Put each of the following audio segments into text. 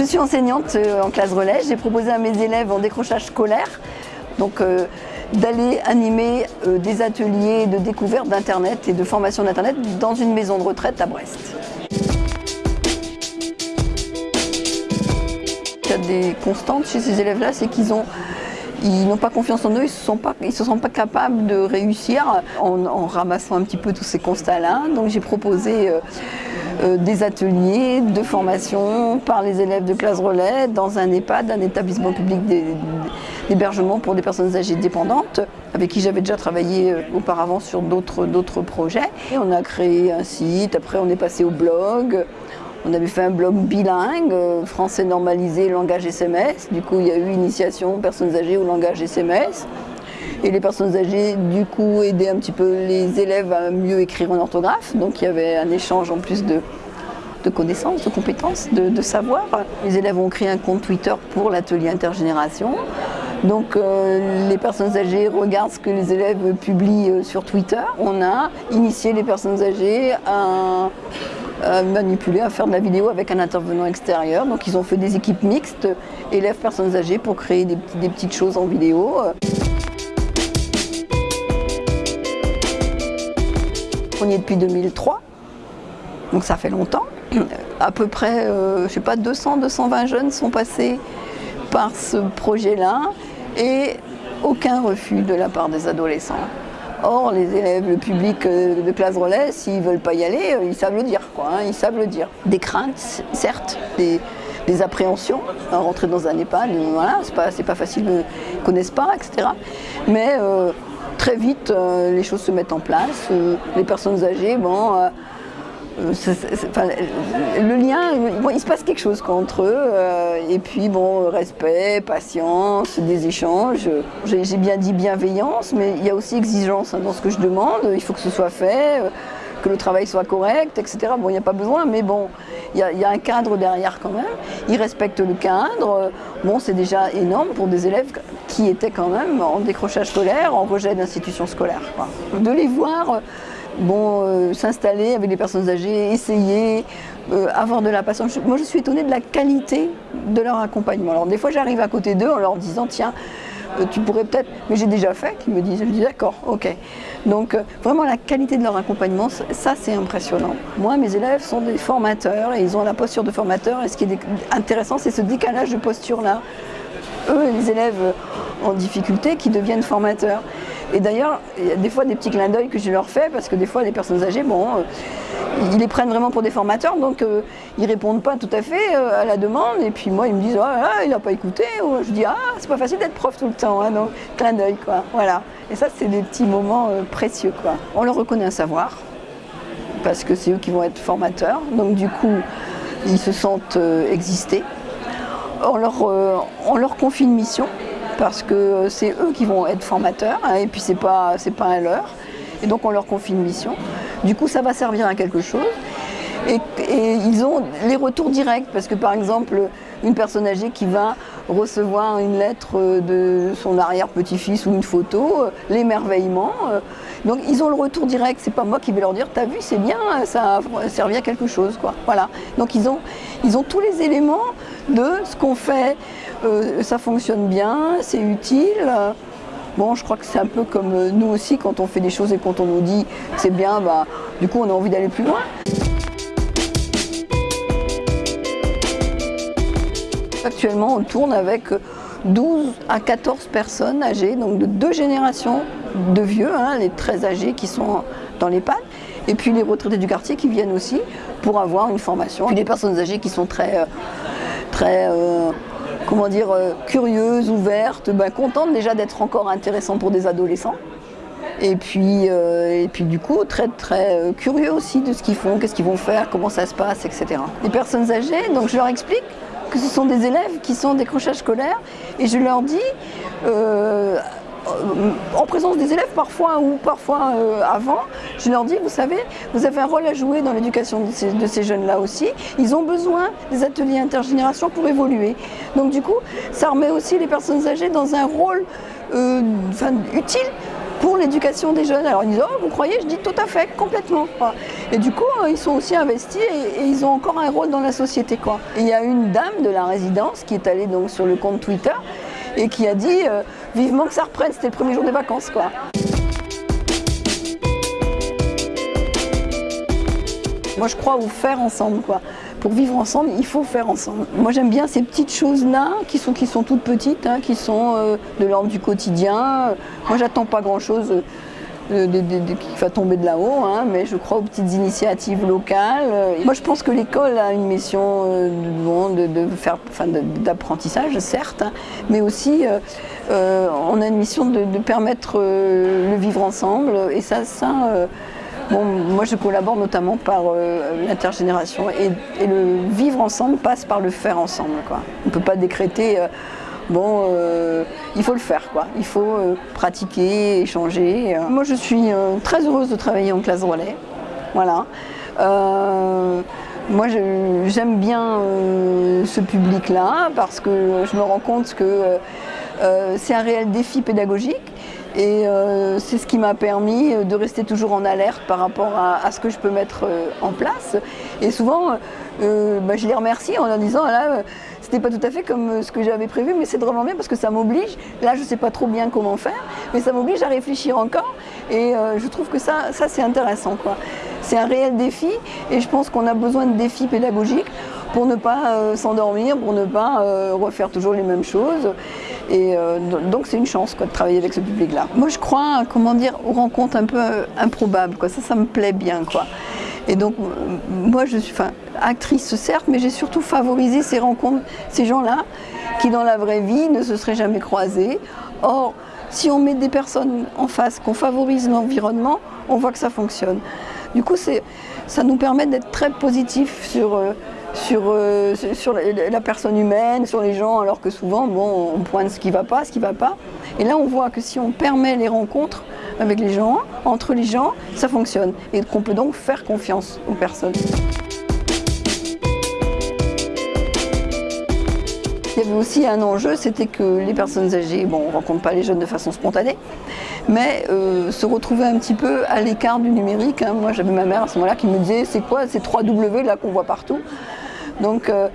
Je suis enseignante euh, en classe relais. J'ai proposé à mes élèves en décrochage scolaire donc euh, d'aller animer euh, des ateliers de découverte d'Internet et de formation d'Internet dans une maison de retraite à Brest. Il y a des constantes chez ces élèves-là, c'est qu'ils ont ils n'ont pas confiance en eux, ils ne se sentent pas capables de réussir en, ramassant un petit peu tous ces constats-là. Donc j'ai proposé des ateliers de formation par les élèves de classe relais dans un EHPAD, un établissement public d'hébergement pour des personnes âgées dépendantes, avec qui j'avais déjà travaillé euh, auparavant sur d'autres projets. Et on a créé un site, après on est passé au blog, on avait fait un blog bilingue, euh, français normalisé, langage SMS. Du coup, il y a eu initiation personnes âgées au langage SMS. Et les personnes âgées, du coup, aidaient un petit peu les élèves à mieux écrire en orthographe. Donc il y avait un échange en plus de, connaissances, de compétences, de, savoir. Les élèves ont créé un compte Twitter pour l'atelier intergénération. Donc euh, les personnes âgées regardent ce que les élèves publient euh, sur Twitter. On a initié les personnes âgées à à manipuler, à faire de la vidéo avec un intervenant extérieur. Donc ils ont fait des équipes mixtes, élèves, personnes âgées, pour créer des, petites choses en vidéo. On y est depuis 2003, donc ça fait longtemps. À peu près, euh, je sais pas, 200, 220 jeunes sont passés par ce projet-là et aucun refus de la part des adolescents. Or, les élèves, le public euh, de classe relais, s'ils ne veulent pas y aller, euh, ils savent le dire. Quoi, hein, ils savent le dire. Des craintes, certes, des, appréhensions. Hein, rentrer dans un EHPAD, voilà, c'est pas, pas facile, ils connaissent pas, etc. Mais très vite, les choses se mettent en place. les personnes âgées, bon, le lien, il se passe quelque chose entre eux, euh, et puis bon, respect, patience, des échanges. J'ai bien dit bienveillance, mais il y a aussi exigence hein, dans ce que je demande, il faut que ce soit fait, euh, que le travail soit correct, etc. Bon, il n'y a pas besoin, mais bon, il y, a un cadre derrière quand même. Ils respectent le cadre. Bon, c'est déjà énorme pour des élèves qui étaient quand même en décrochage scolaire, en rejet d'institutions scolaires. De les voir bon, euh, s'installer avec des personnes âgées, essayer, euh, avoir de la patience. Moi, je suis étonnée de la qualité de leur accompagnement. Alors, des fois, j'arrive à côté d'eux en leur disant, tiens, euh, tu pourrais peut-être, mais j'ai déjà fait, qu'ils me disent, je dis d'accord, ok. Donc vraiment la qualité de leur accompagnement, ça c'est impressionnant. Moi, mes élèves sont des formateurs et ils ont la posture de formateur et ce qui est intéressant, c'est ce décalage de posture-là. Eux, les élèves en difficulté qui deviennent formateurs. Et d'ailleurs, il y a des fois des petits clins d'œil que je leur fais parce que des fois les personnes âgées, bon, euh, ils les prennent vraiment pour des formateurs, donc euh, ils répondent pas tout à fait euh, à la demande. Et puis moi, ils me disent, ah, il n'a pas écouté. Ou je dis, ah, c'est pas facile d'être prof tout le temps, hein, donc clin d'œil, quoi. Voilà. Et ça, c'est des petits moments précieux, quoi. On leur reconnaît un savoir parce que c'est eux qui vont être formateurs. Donc du coup, ils se sentent exister. On leur, on leur confie une mission parce que c'est eux qui vont être formateurs hein, et puis c'est pas, pas un leurre. Et donc on leur confie une mission. Du coup ça va servir à quelque chose. Et, ils ont les retours directs parce que par exemple une personne âgée qui va recevoir une lettre de son arrière-petit-fils ou une photo, euh, l'émerveillement. Euh, donc ils ont le retour direct, c'est pas moi qui vais leur dire t'as vu c'est bien, ça a servi à quelque chose. Voilà. Donc ils ont, ils ont tous les éléments de ce qu'on fait, euh, ça fonctionne bien, c'est utile. Bon, je crois que c'est un peu comme euh, nous aussi, quand on fait des choses et quand on nous dit c'est bien, bah, du coup on a envie d'aller plus loin. Actuellement, on tourne avec 12 à 14 personnes âgées, donc de deux générations de vieux, hein, les très âgés qui sont dans les pattes, et puis les retraités du quartier qui viennent aussi pour avoir une formation. Puis les personnes âgées qui sont très, euh, très comment dire, euh, curieuse, ouverte, ben, contente déjà d'être encore intéressant pour des adolescents. Et puis, euh, du coup, très très euh, curieux aussi de ce qu'ils font, qu'est-ce qu'ils vont faire, comment ça se passe, etc. Les personnes âgées, donc je leur explique que ce sont des élèves qui sont en décrochage scolaire et je leur dis en présence des élèves parfois ou parfois avant, je leur dis, vous savez, vous avez un rôle à jouer dans l'éducation de ces, jeunes-là aussi. Ils ont besoin des ateliers intergénération pour évoluer. Donc du coup, ça remet aussi les personnes âgées dans un rôle euh, utile pour l'éducation des jeunes. Alors ils disent, oh, vous croyez? Je dis tout à fait, complètement. Et du coup, ils sont aussi investis et, ils ont encore un rôle dans la société. Quoi. il y a une dame de la résidence qui est allée sur le compte Twitter et qui a dit, vivement que ça reprenne, c'était le premier jour des vacances. Moi, je crois au faire ensemble. Quoi. Pour vivre ensemble, il faut faire ensemble. Moi, j'aime bien ces petites choses-là, qui sont, qui sont toutes petites, hein, qui sont euh, de l'ordre du quotidien. Moi, j'attends pas grand-chose euh, qui va tomber de là-haut, hein, mais je crois aux petites initiatives locales. Moi, je pense que l'école a une mission euh, de, faire, d'apprentissage, certes, hein, mais aussi on a une mission de, permettre le vivre ensemble. Et ça, ça Bon, moi je collabore notamment par euh, l'intergénération et, le vivre ensemble passe par le faire ensemble. On ne peut pas décréter, euh, bon, euh, il faut le faire, quoi. il faut pratiquer, échanger. Moi je suis très heureuse de travailler en classe relais. Voilà. moi j'aime bien ce public-là parce que je me rends compte que c'est un réel défi pédagogique et euh, c'est ce qui m'a permis de rester toujours en alerte par rapport à, ce que je peux mettre euh, en place. Et souvent, euh, bah, je les remercie en leur disant, là, c'était pas tout à fait comme ce que j'avais prévu, mais c'est vraiment bien parce que ça m'oblige, là je sais pas trop bien comment faire, mais ça m'oblige à réfléchir encore. Et je trouve que ça, ça c'est intéressant. C'est un réel défi et je pense qu'on a besoin de défis pédagogiques pour ne pas s'endormir, pour ne pas refaire toujours les mêmes choses. Et euh, donc c'est une chance de travailler avec ce public-là. Moi je crois, comment dire, aux rencontres un peu euh, improbables. Ça, ça me plaît bien. Et donc moi je suis actrice certes, mais j'ai surtout favorisé ces rencontres, ces gens-là qui dans la vraie vie ne se seraient jamais croisés. Or, si on met des personnes en face, qu'on favorise l'environnement, on voit que ça fonctionne. Du coup, ça nous permet d'être très positifs sur... Euh, sur, euh, la, personne humaine, sur les gens, alors que souvent, bon, on pointe ce qui ne va pas, ce qui ne va pas. Et là, on voit que si on permet les rencontres avec les gens, entre les gens, ça fonctionne. Et qu'on peut donc faire confiance aux personnes. Il y avait aussi un enjeu, c'était que les personnes âgées, bon, on ne rencontre pas les jeunes de façon spontanée, mais euh, se retrouver un petit peu à l'écart du numérique. Hein. Moi, j'avais ma mère à ce moment-là qui me disait, c'est quoi ces 3 W là qu'on voit partout? Donc, euh,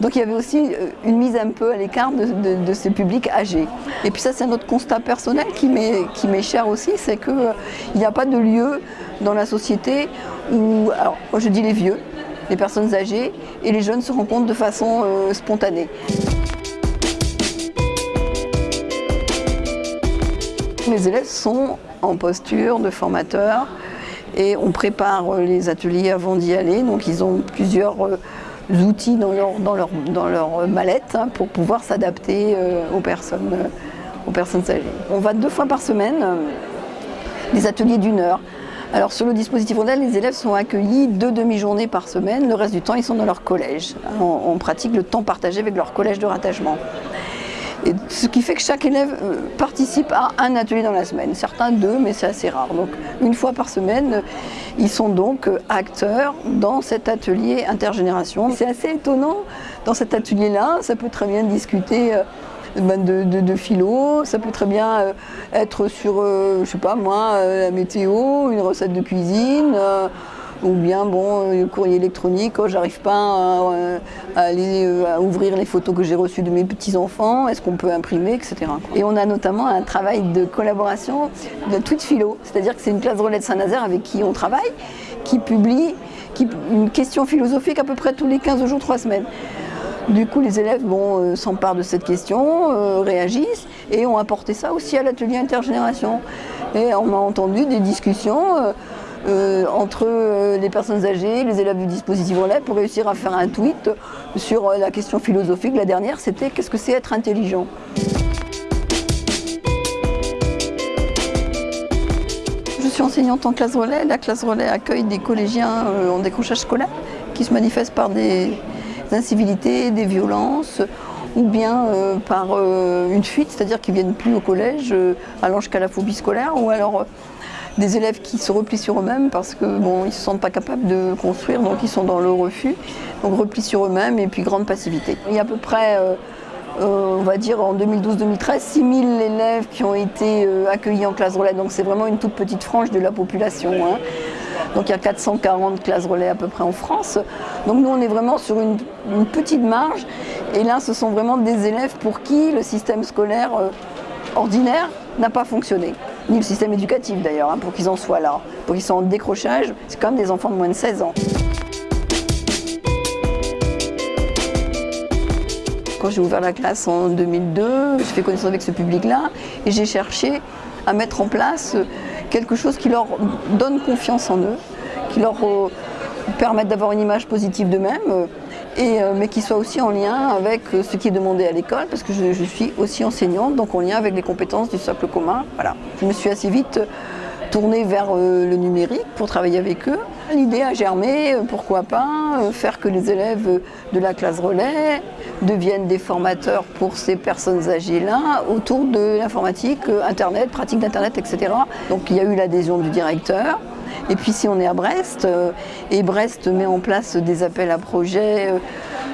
donc il y avait aussi euh, une mise un peu à l'écart de, ces publics âgés. Et puis ça c'est un autre constat personnel qui m'est cher aussi, c'est qu'il euh, n'y a pas de lieu dans la société où, alors je dis les vieux, les personnes âgées et les jeunes se rencontrent de façon spontanée. Les élèves sont en posture de formateur et on prépare les ateliers avant d'y aller, donc ils ont plusieurs outils dans leur, dans mallette hein, pour pouvoir s'adapter euh, aux, personnes, euh, aux personnes âgées. On va deux fois par semaine, euh, des ateliers d'une heure. Alors sur le dispositif Rondel, les élèves sont accueillis deux demi-journées par semaine, le reste du temps ils sont dans leur collège. On, pratique le temps partagé avec leur collège de rattachement. Ce qui fait que chaque élève participe à un atelier dans la semaine, certains deux, mais c'est assez rare. Donc une fois par semaine, ils sont donc euh, acteurs dans cet atelier intergénération. C'est assez étonnant dans cet atelier-là, ça peut très bien discuter euh, ben, de, philo, ça peut très bien euh, être sur, je sais pas moi, la météo, une recette de cuisine, ou bien bon, le courrier électronique, oh, j'arrive pas à, aller à ouvrir les photos que j'ai reçues de mes petits-enfants, est-ce qu'on peut imprimer, etc. Et on a notamment un travail de collaboration de Tweet Philo, c'est-à-dire que c'est une classe relais de Saint-Nazaire avec qui on travaille, qui publie une question philosophique à peu près tous les 15 jours, 3 semaines. Du coup, les élèves bon, s'emparent de cette question, euh, réagissent et ont apporté ça aussi à l'atelier intergénération. Et on a entendu des discussions euh, euh, entre euh, les personnes âgées, les élèves du dispositif relais pour réussir à faire un tweet sur euh, la question philosophique. La dernière, c'était qu'est-ce que c'est être intelligent? Je suis enseignante en classe relais. La classe relais accueille des collégiens en décrochage scolaire qui se manifestent par des incivilités, des violences ou bien par une fuite, c'est-à-dire qu'ils ne viennent plus au collège, allant jusqu'à la phobie scolaire, ou alors des élèves qui se replient sur eux-mêmes parce que bon, ils se sentent pas capables de construire, donc ils sont dans le refus. Donc repli sur eux-mêmes et puis grande passivité. Il y a à peu près euh, on va dire en 2012-2013, 6000 élèves qui ont été euh, accueillis en classe relais. Donc c'est vraiment une toute petite frange de la population. Hein. Donc il y a 440 classes relais à peu près en France. Donc nous on est vraiment sur une, petite marge. Et là ce sont vraiment des élèves pour qui le système scolaire euh, ordinaire n'a pas fonctionné. Ni le système éducatif d'ailleurs, hein, pour qu'ils en soient là. Pour qu'ils soient en décrochage, c'est quand même des enfants de moins de 16 ans. Quand j'ai ouvert la classe en 2002, j'ai fait connaissance avec ce public-là et j'ai cherché à mettre en place quelque chose qui leur donne confiance en eux, qui leur euh, permette d'avoir une image positive d'eux-mêmes, euh, euh, mais qui soit aussi en lien avec ce qui est demandé à l'école, parce que je, suis aussi enseignante, donc en lien avec les compétences du socle commun. Voilà. Je me suis assez vite tournée vers le numérique pour travailler avec eux. L'idée a germé, pourquoi pas, faire que les élèves de la classe relais deviennent des formateurs pour ces personnes âgées-là autour de l'informatique, Internet, pratique d'Internet, etc. Donc il y a eu l'adhésion du directeur. Et puis si on est à Brest, euh, et Brest met en place des appels à projets euh,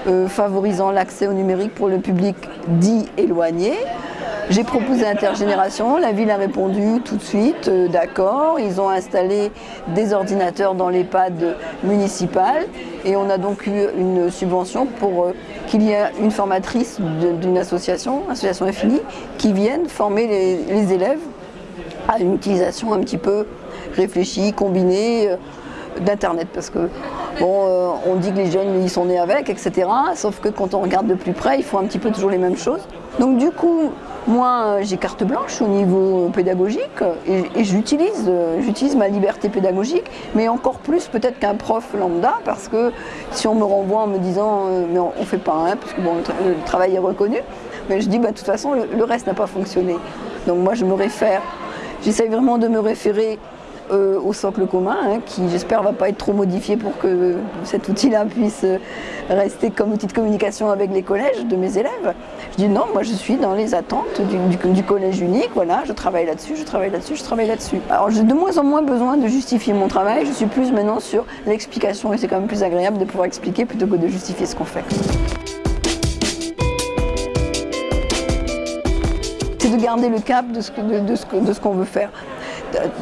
euh, favorisant l'accès au numérique pour le public dit éloigné, j'ai proposé Intergénération, la ville a répondu tout de suite, d'accord. Ils ont installé des ordinateurs dans l'EHPAD municipal et on a donc eu une subvention pour qu'il y ait une formatrice d'une association, Association Infinie, qui vienne former les, élèves à une utilisation un petit peu réfléchie, combinée euh, d'Internet. Parce que, bon, on dit que les jeunes, ils sont nés avec, etc. Sauf que quand on regarde de plus près, ils font un petit peu toujours les mêmes choses. Donc du coup, moi, j'ai carte blanche au niveau pédagogique et, j'utilise, j'utilise ma liberté pédagogique, mais encore plus peut-être qu'un prof lambda, parce que si on me renvoie en me disant euh, mais on, ne fait pas, hein, parce que bon, le, travail est reconnu, mais je dis bah, de toute façon le, reste n'a pas fonctionné. Donc moi je me réfère, j'essaye vraiment de me référer euh, au socle commun, hein, qui j'espère va pas être trop modifié pour que cet outil-là puisse rester comme outil de communication avec les collèges de mes élèves. Je dis non, moi je suis dans les attentes du, collège unique, voilà, je travaille là-dessus, je travaille là-dessus, je travaille là-dessus. Alors j'ai de moins en moins besoin de justifier mon travail, je suis plus maintenant sur l'explication et c'est quand même plus agréable de pouvoir expliquer plutôt que de justifier ce qu'on fait. C'est de garder le cap de ce qu'on veut faire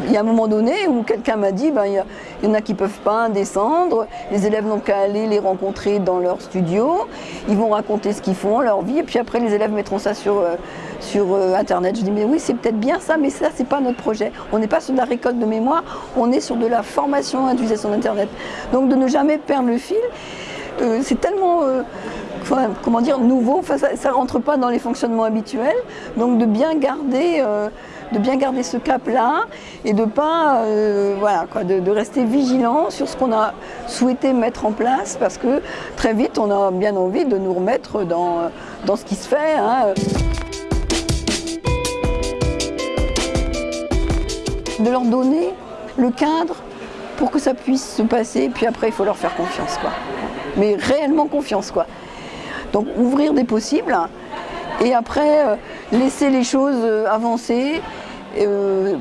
il y a un moment donné où quelqu'un m'a dit, ben, il, y en a qui ne peuvent pas descendre, les élèves n'ont qu'à aller les rencontrer dans leur studio, ils vont raconter ce qu'ils font, leur vie, et puis après les élèves mettront ça sur, euh, sur euh, Internet. Je dis, mais oui, c'est peut-être bien ça, mais ça, c'est pas notre projet. On n'est pas sur de la récolte de mémoire, on est sur de la formation à l'utilisation d'Internet. Donc de ne jamais perdre le fil, euh, c'est tellement... comment dire, nouveau, ça ne rentre pas dans les fonctionnements habituels, donc de bien garder de bien garder ce cap-là et de pas, euh, rester vigilant sur ce qu'on a souhaité mettre en place parce que très vite on a bien envie de nous remettre dans, ce qui se fait. Hein. De leur donner le cadre pour que ça puisse se passer, puis après il faut leur faire confiance, quoi. Mais réellement confiance, quoi. Donc ouvrir des possibles, et après euh, laisser les choses euh, avancer euh,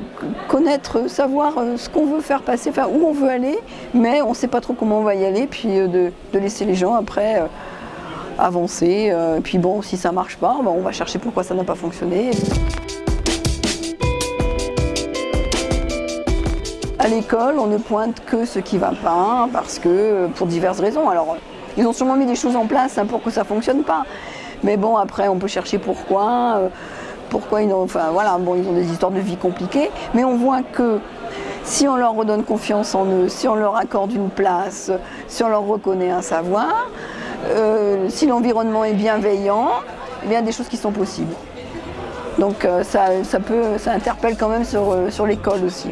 connaître, savoir euh, ce qu'on veut faire passer, où on veut aller, mais on ne sait pas trop comment on va y aller, puis de, laisser les gens après avancer. puis bon, si ça ne marche pas, ben, on va chercher pourquoi ça n'a pas fonctionné. À l'école, on ne pointe que ce qui ne va pas, parce que pour diverses raisons. Alors, ils ont sûrement mis des choses en place hein, pour que ça ne fonctionne pas. Mais bon, après, on peut chercher pourquoi pourquoi ils ont, enfin voilà, bon, ils ont des histoires de vie compliquées, mais on voit que si on leur redonne confiance en eux, si on leur accorde une place, si on leur reconnaît un savoir, euh, si l'environnement est bienveillant, il y a des choses qui sont possibles. Donc euh, ça, ça, peut, ça interpelle quand même sur, euh, sur l'école aussi.